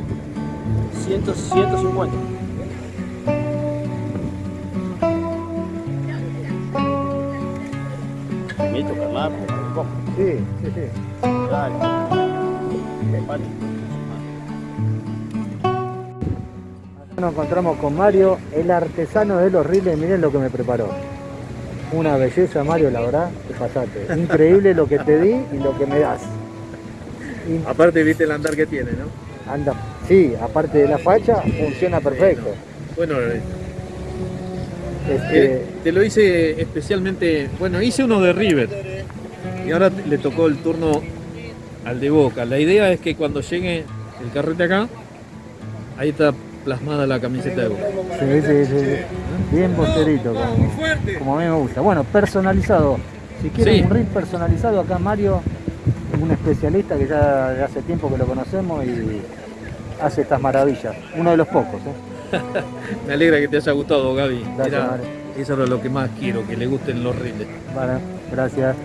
máximo 100, 150. Mito, Carlar, Sí, sí, sí. Dale. Vale. Nos encontramos con Mario, el artesano de los riles. Miren lo que me preparó. Una belleza, Mario, la verdad, te pasaste. Increíble lo que te di y lo que me das. Aparte viste el andar que tiene, ¿no? Anda, sí, aparte de la facha, funciona perfecto. Bueno, eh, Este, eh, te lo hice especialmente, bueno, hice uno de River y ahora le tocó el turno al de Boca. La idea es que cuando llegue el carrete acá, ahí está plasmada la camiseta de Boca. sí, sí, sí, sí. Bien posterito, como, como a mí me gusta. Bueno, personalizado. Si quieren Sí. un reel personalizado, acá Mario, un especialista que ya de hace tiempo que lo conocemos y hace estas maravillas. Uno de los pocos, ¿eh? Me alegra que te haya gustado, Gaby. Gracias, eso era lo que más quiero, que le gusten los reels. Vale, gracias.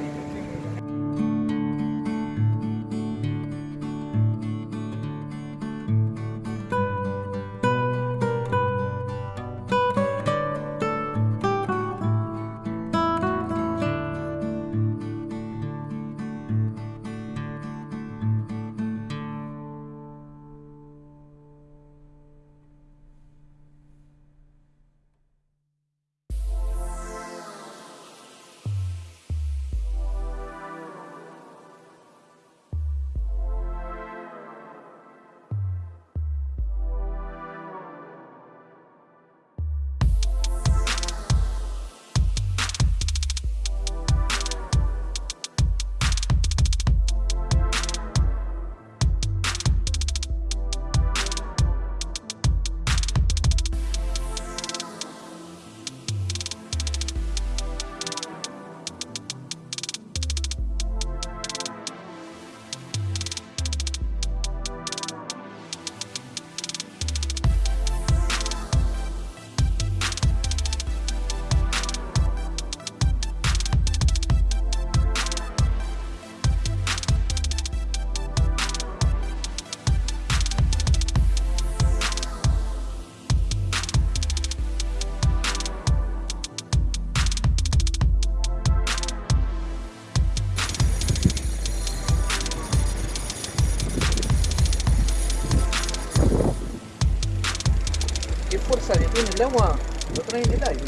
Tiene el agua? Lo trae en el aire.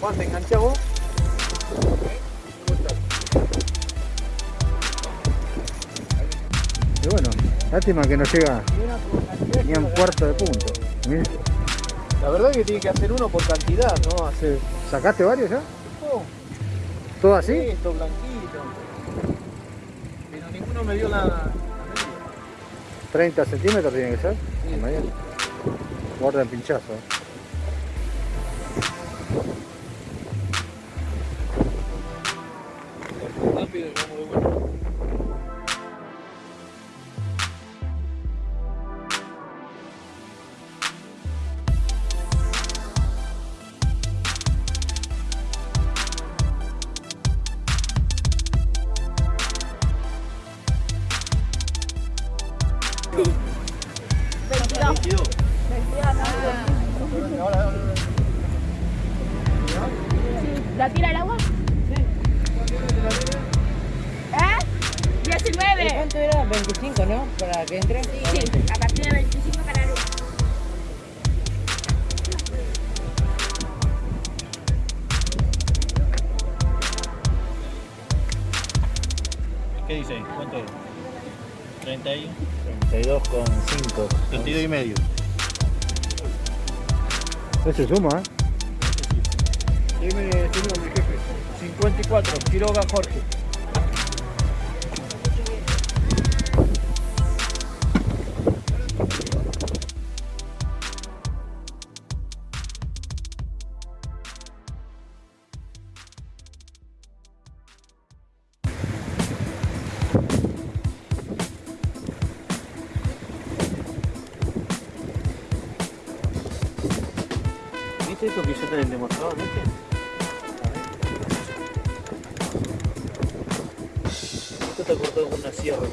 Juan, ¿te enganchás vos? Y bueno, lástima que no llega ni a un cuarto de punto. Mirá, La verdad que tiene que hacer uno por cantidad, ¿no? Hacer ¿Sacaste varios ya? oh, ¿Todo así? esto, blanquito. Ninguno me dio la, la medida. 30 centímetros tiene que ser. Sí. Guarda el pinchazo. ¿La tira al agua? ¿Eh? 19. ¿Cuánto era? 25, ¿no? Para que entre. Sí, a partir de 25 para arriba. ¿Qué dice ahí? ¿Cuánto es? 31. 32 con 5. 32 y medio. Ese suma, ¿eh? Dime tu nombre, jefe. 54, Quiroga Jorge. ¿Viste eso que yo te demostrador, viste? Está cortado con una sierra.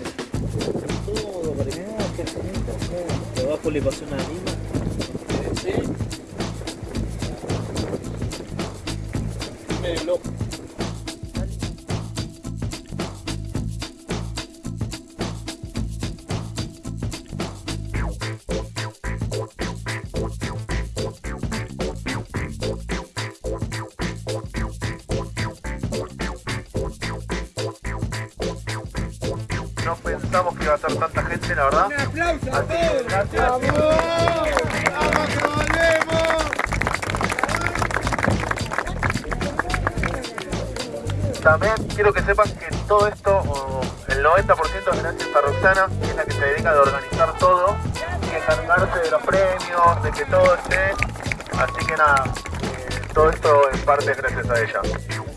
Todo Mirá, qué le pasó una lima. Sí. Loco. Pensamos que iba a ser tanta gente, la verdad. Un aplauso a todos. Gracias. También quiero que sepan que todo esto, el 90% es gracias a Roxana, que es la que se dedica a organizar todo y encargarse de los premios, de que todo esté. Así que nada, eh, todo esto en parte es gracias a ella.